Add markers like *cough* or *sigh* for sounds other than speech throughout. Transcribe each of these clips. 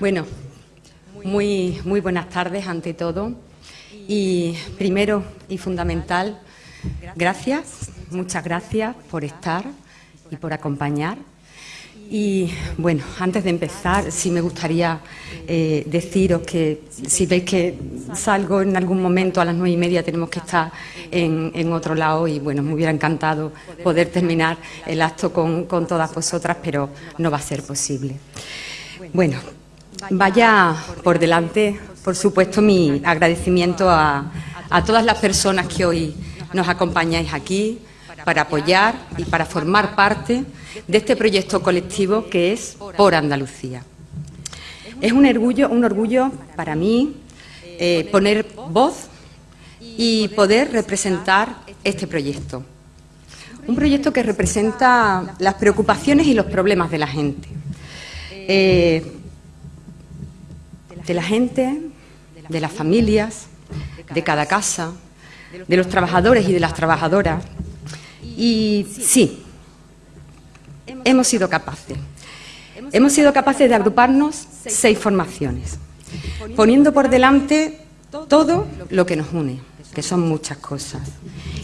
Bueno, muy, muy buenas tardes ante todo. Y primero y fundamental, gracias, muchas gracias por estar y por acompañar. Y bueno, antes de empezar, sí me gustaría eh, deciros que si veis que salgo en algún momento a las nueve y media tenemos que estar en, otro lado y bueno, me hubiera encantado poder terminar el acto con, con todas vosotras, pero no va a ser posible. Bueno, vaya por delante, por supuesto, mi agradecimiento a, todas las personas que hoy nos acompañáis aquí para apoyar y para formar parte de este proyecto colectivo que es Por Andalucía. Es un orgullo, un orgullo para mí eh, poner voz y poder representar este proyecto. Un proyecto que representa las preocupaciones y los problemas de la gente. Eh, de la gente, de las familias, de cada casa, de los trabajadores y de las trabajadoras. Y sí, hemos sido capaces. Hemos sido capaces de agruparnos seis formaciones, poniendo por delante todo lo que nos une, que son muchas cosas,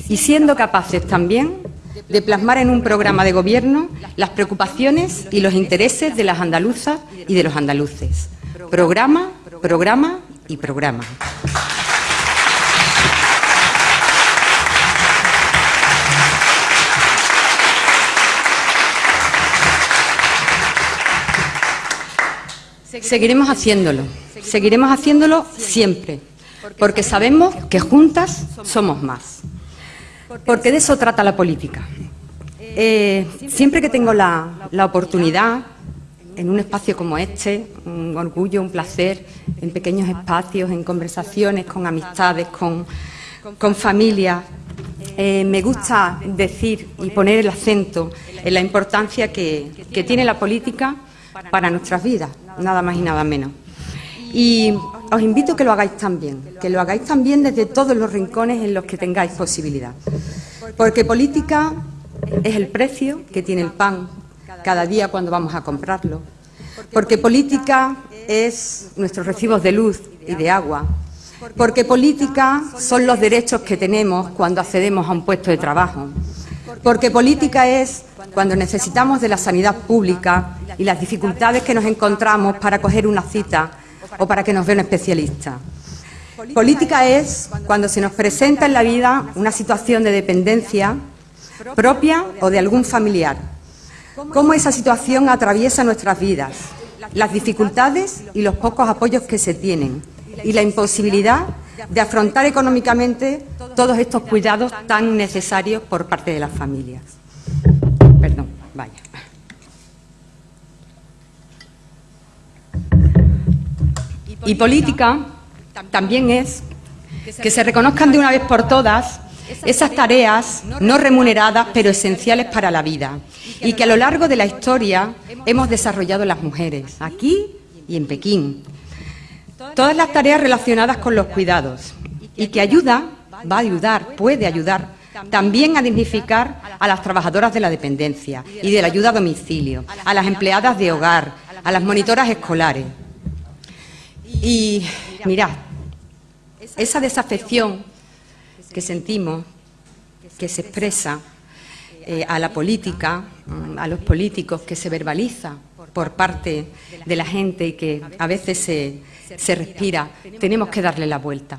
y siendo capaces también de plasmar en un programa de gobierno las preocupaciones y los intereses de las andaluzas y de los andaluces. Programa, programa y programa. Seguiremos haciéndolo, seguiremos haciéndolo siempre, porque sabemos que juntas somos más, porque de eso trata la política. Eh, siempre que tengo la, oportunidad, en un espacio como este, un orgullo, un placer, en pequeños espacios, en conversaciones con amistades, con, con familias, eh, me gusta decir y poner el acento en la importancia que tiene la política para nuestras vidas, nada más y nada menos. Y os invito a que lo hagáis también, que lo hagáis también desde todos los rincones en los que tengáis posibilidad. Porque política es el precio que tiene el pan cada día cuando vamos a comprarlo. Porque política es nuestros recibos de luz y de agua. Porque política son los derechos que tenemos cuando accedemos a un puesto de trabajo. Porque política es cuando necesitamos de la sanidad pública y las dificultades que nos encontramos para coger una cita o para que nos vea un especialista. Política es cuando se nos presenta en la vida una situación de dependencia propia o de algún familiar. Cómo esa situación atraviesa nuestras vidas, las dificultades y los pocos apoyos que se tienen y la imposibilidad de afrontar económicamente todos estos cuidados tan necesarios por parte de las familias. Perdón, vaya. Y política también es que se reconozcan de una vez por todas esas tareas no remuneradas pero esenciales para la vida y que a lo largo de la historia hemos desarrollado las mujeres, aquí y en Pekín. Todas las tareas relacionadas con los cuidados y que ayuda, va a ayudar, puede ayudar también a dignificar a las trabajadoras de la dependencia y de la ayuda a domicilio, a las empleadas de hogar, a las monitoras escolares. Y mirad, esa desafección que sentimos, que se expresa eh, a la política, mm, a los políticos, que se verbaliza por parte de la gente y que a veces se, se respira, tenemos que darle la vuelta.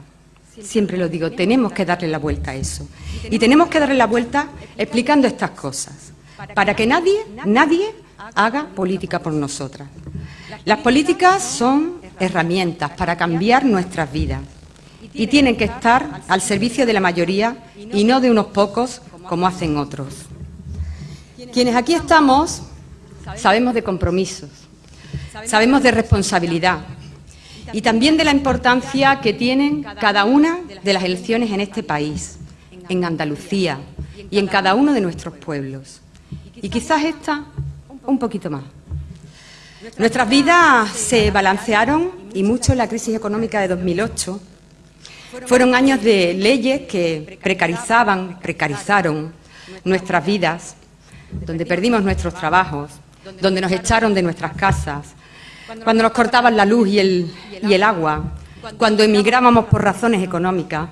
Siempre lo digo, tenemos que darle la vuelta a eso. Y tenemos que darle la vuelta explicando estas cosas, para que nadie, nadie haga política por nosotras. Las políticas son herramientas para cambiar nuestras vidas y tienen que estar al servicio de la mayoría y no de unos pocos como hacen otros. Quienes aquí estamos sabemos de compromisos, sabemos de responsabilidad y también de la importancia que tienen cada una de las elecciones en este país, en Andalucía y en cada uno de nuestros pueblos. Y quizás esta un poquito más. Nuestras vidas se balancearon y mucho en la crisis económica de 2008. Fueron años de leyes que precarizaban, precarizaron nuestras vidas, donde perdimos nuestros trabajos, donde nos echaron de nuestras casas, cuando nos cortaban la luz y el, y el agua, cuando emigrábamos por razones económicas.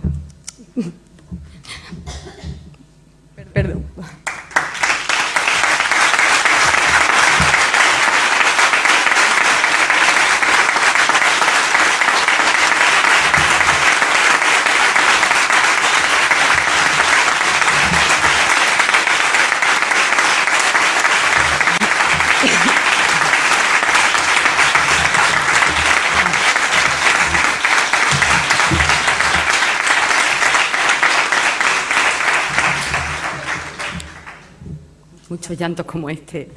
Muchos llantos como este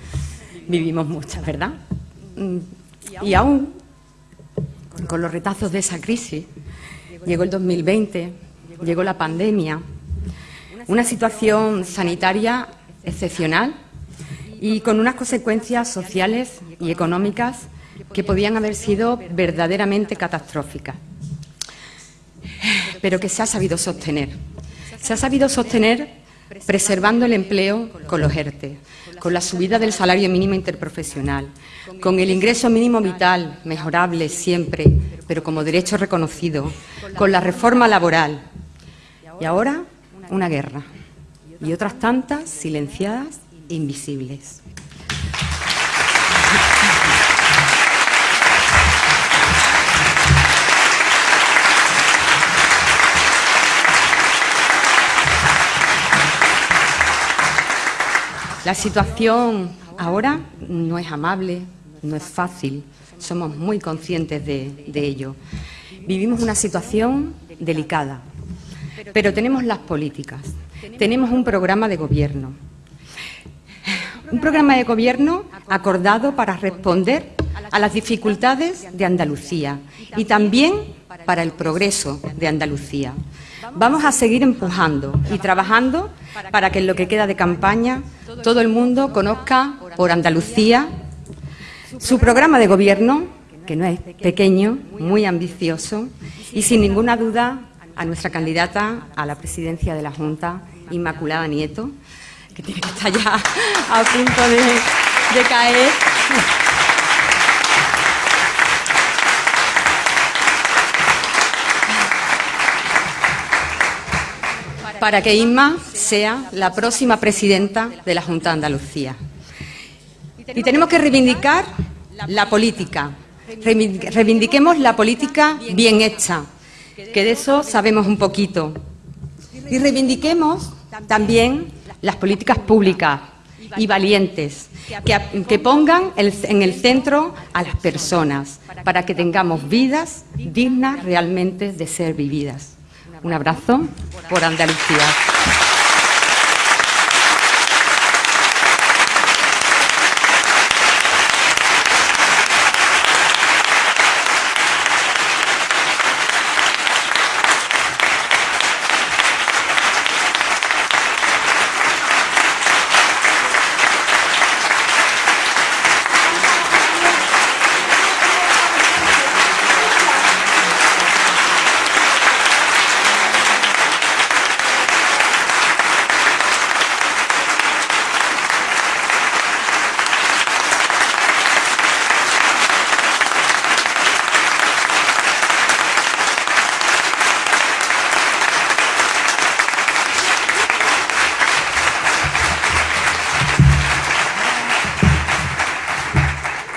vivimos muchas, ¿verdad? Mm, y aún, con los retazos de esa crisis, llegó el 2020, llegó la pandemia, una situación sanitaria excepcional y con unas consecuencias sociales y económicas que podían haber sido verdaderamente catastróficas, pero que se ha sabido sostener. Se ha sabido sostener preservando el empleo con los ERTE, con la subida del salario mínimo interprofesional, con el ingreso mínimo vital, mejorable siempre, pero como derecho reconocido, con la reforma laboral. Y ahora, una guerra. Y otras tantas silenciadas e invisibles. La situación ahora no es amable, no es fácil, somos muy conscientes de, ello. Vivimos una situación delicada, pero tenemos las políticas, tenemos un programa de gobierno. Un programa de gobierno acordado para responder a las dificultades de Andalucía y también para el progreso de Andalucía. Vamos a seguir empujando y trabajando para que en lo que queda de campaña todo el mundo conozca por Andalucía su programa de gobierno, que no es pequeño, muy ambicioso, y sin ninguna duda a nuestra candidata a la presidencia de la Junta, Inmaculada Nieto, que tiene que estar ya *laughs* a punto de, de caer. Para que Inma sea la próxima presidenta de la Junta de Andalucía. Y tenemos que reivindicar la política, reivindiquemos la política bien hecha, que de eso sabemos un poquito. Y reivindiquemos también las políticas públicas y valientes, que, que, pongan en el centro a las personas, para que tengamos vidas dignas realmente de ser vividas. Un abrazo por Andalucía.